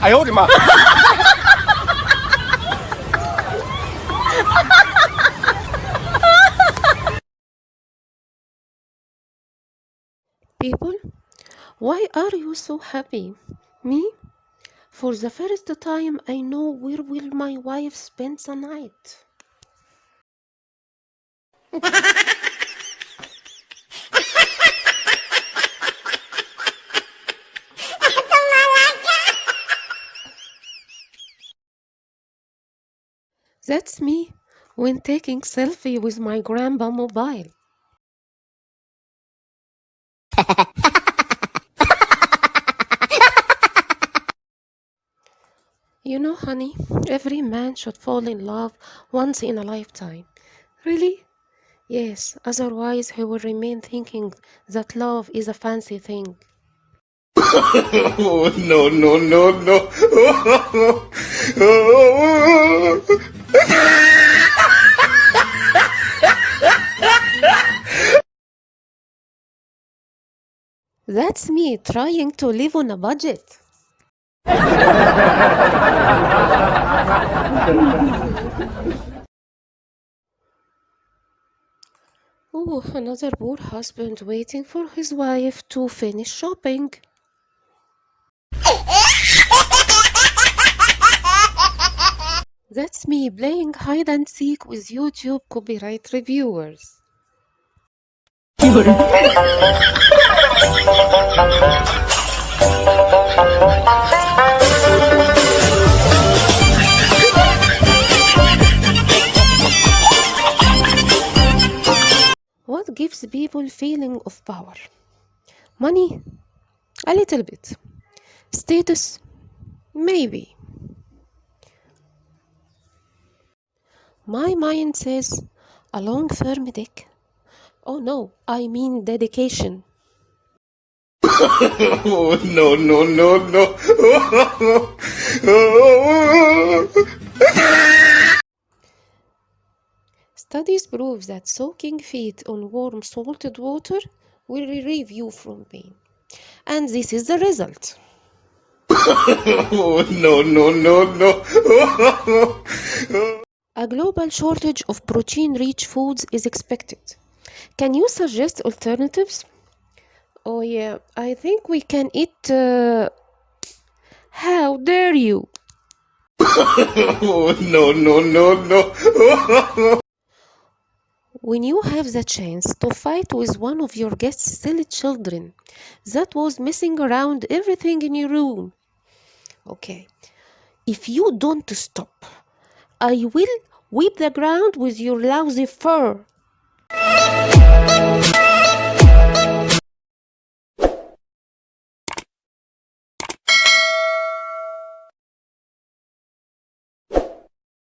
哎呦我的妈！ People, why are you so happy? Me? For the first time I know where will my wife spend the night. That's me when taking selfie with my grandpa mobile. You know, honey, every man should fall in love once in a lifetime. Really? Yes, otherwise he will remain thinking that love is a fancy thing. Oh, no, no, no, no. That's me trying to live on a budget. Oh, another poor husband waiting for his wife to finish shopping. That's me playing hide and seek with YouTube copyright reviewers. What gives people feeling of power? Money? A little bit. Status? Maybe. My mind says a long firm dick. Oh no, I mean dedication. Oh, no, no, no, no. Studies prove that soaking feet on warm salted water will relieve you from pain. And this is the result. Oh, no, no, no, no. A global shortage of protein rich foods is expected. Can you suggest alternatives? Oh, yeah, I think we can eat. Uh... How dare you! Oh, no, no, no, no. When you have the chance to fight with one of your guest's silly children that was messing around everything in your room. Okay, if you don't stop, I will whip the ground with your lousy fur.